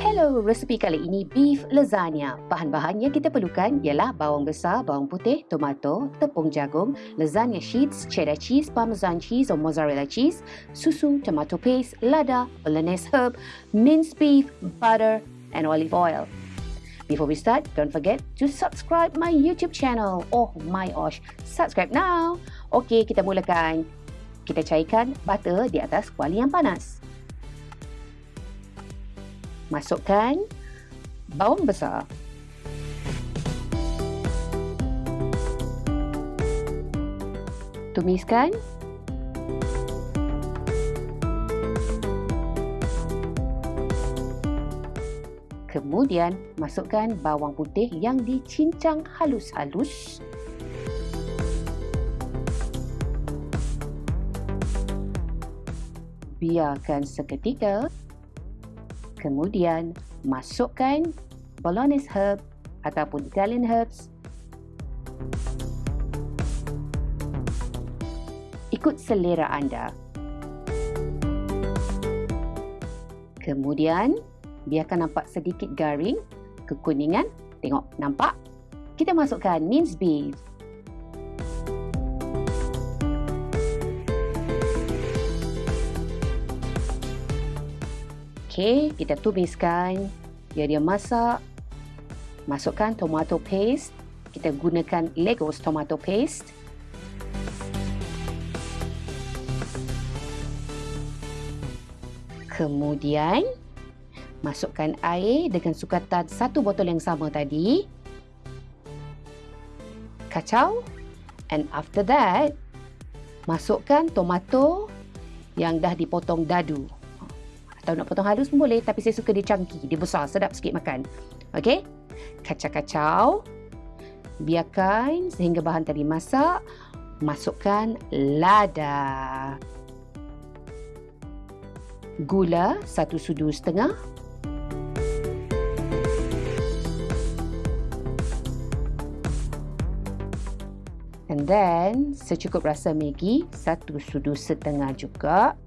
Hello, resepi kali ini beef lasagna. Bahan-bahan yang kita perlukan ialah bawang besar, bawang putih, tomato, tepung jagung, lasagna sheets, cheddar cheese, parmesan cheese or mozzarella cheese, susu, tomato paste, lada, bolognese herb, minced beef, butter and olive oil. Before we start, don't forget to subscribe my YouTube channel. Oh my gosh, subscribe now. Okey, kita mulakan. Kita cairkan butter di atas kuali yang panas. Masukkan bawang besar. Tumiskan. Kemudian masukkan bawang putih yang dicincang halus-halus. Biarkan seketika Kemudian masukkan bolognese herb ataupun Italian herbs. Ikut selera anda. Kemudian biarkan nampak sedikit garing, kekuningan. Tengok, nampak? Kita masukkan minced beef. Okey, kita tumiskan. Biar dia masak. Masukkan tomato paste. Kita gunakan Legos tomato paste. Kemudian, masukkan air dengan sukatan satu botol yang sama tadi. Kacau. And after that, masukkan tomato yang dah dipotong dadu. Atau nak potong halus pun boleh tapi saya suka dia chunky, dia besar, sedap sikit makan. Okey? Kacau-kacau. Biarkan sehingga bahan tadi masak. Masukkan lada. Gula satu sudu setengah. And then secukup rasa Maggi satu sudu setengah juga.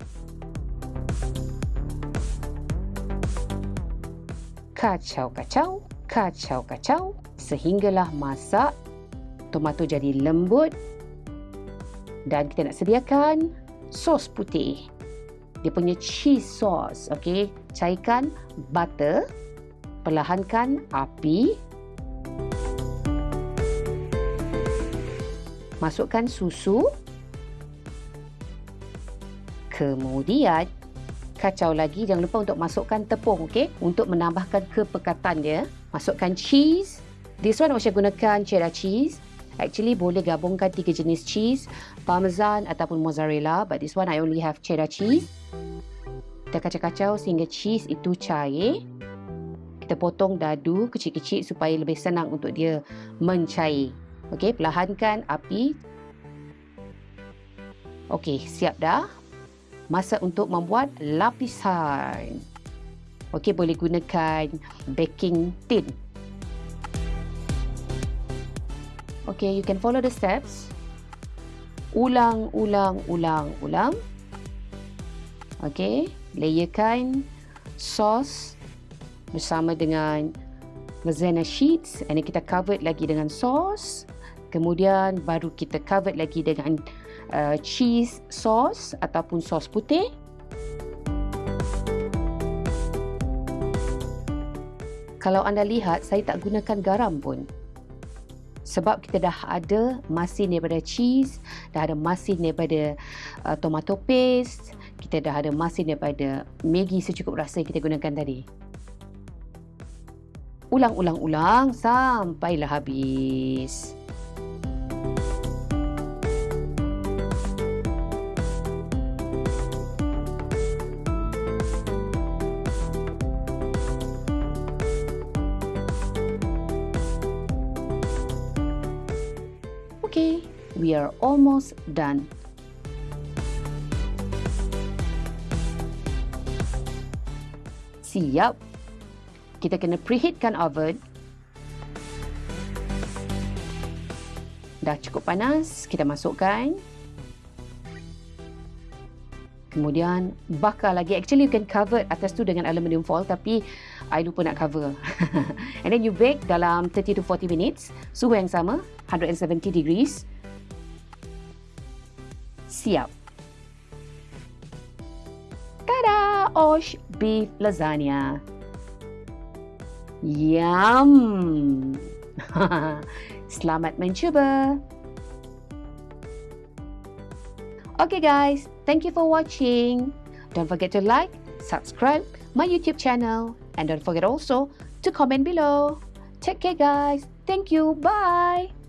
Kacau-kacau, kacau-kacau sehinggalah masak tomato jadi lembut dan kita nak sediakan sos putih. Dia punya cheese sauce, okey. Cairkan butter, perlahankan api. Masukkan susu. Kemudian kacau lagi jangan lupa untuk masukkan tepung okey? Untuk menambahkan kepekatan dia. Masukkan cheese. This one saya gunakan cheddar cheese. Actually boleh gabungkan tiga jenis cheese. Parmesan ataupun mozzarella but this one I only have cheddar cheese. Kita kacau-kacau sehingga cheese itu cair. Kita potong dadu kecil-kecil supaya lebih senang untuk dia mencair. Okey perlahankan api. Okey siap dah masa untuk membuat lapisan. Okey, boleh gunakan baking tin. Okey, you can follow the steps. Ulang, ulang, ulang, ulang. Okey, layerkan sos bersama dengan lasagna sheets. Ini kita cover lagi dengan sos. Kemudian baru kita cover lagi dengan uh, cheese sauce ataupun sos putih. Kalau anda lihat, saya tak gunakan garam pun. Sebab kita dah ada masin daripada cheese, dah ada masin daripada uh, tomato paste, kita dah ada masin daripada Maggi secukup rasa yang kita gunakan tadi. Ulang-ulang-ulang sampailah habis. We are almost done. Siap. Kita kena preheatkan oven. Dah cukup panas, kita masukkan. Kemudian bakar lagi. Actually you can cover atas tu dengan aluminium foil tapi I lupa nak cover. And then you bake dalam 30 to 40 minutes. Suhu yang sama, 170 degrees. Siap. Tada! Osh beef lasagna. Yum! Selamat mencuba! Okay guys, thank you for watching. Don't forget to like, subscribe my YouTube channel and don't forget also to comment below. Take care guys. Thank you. Bye.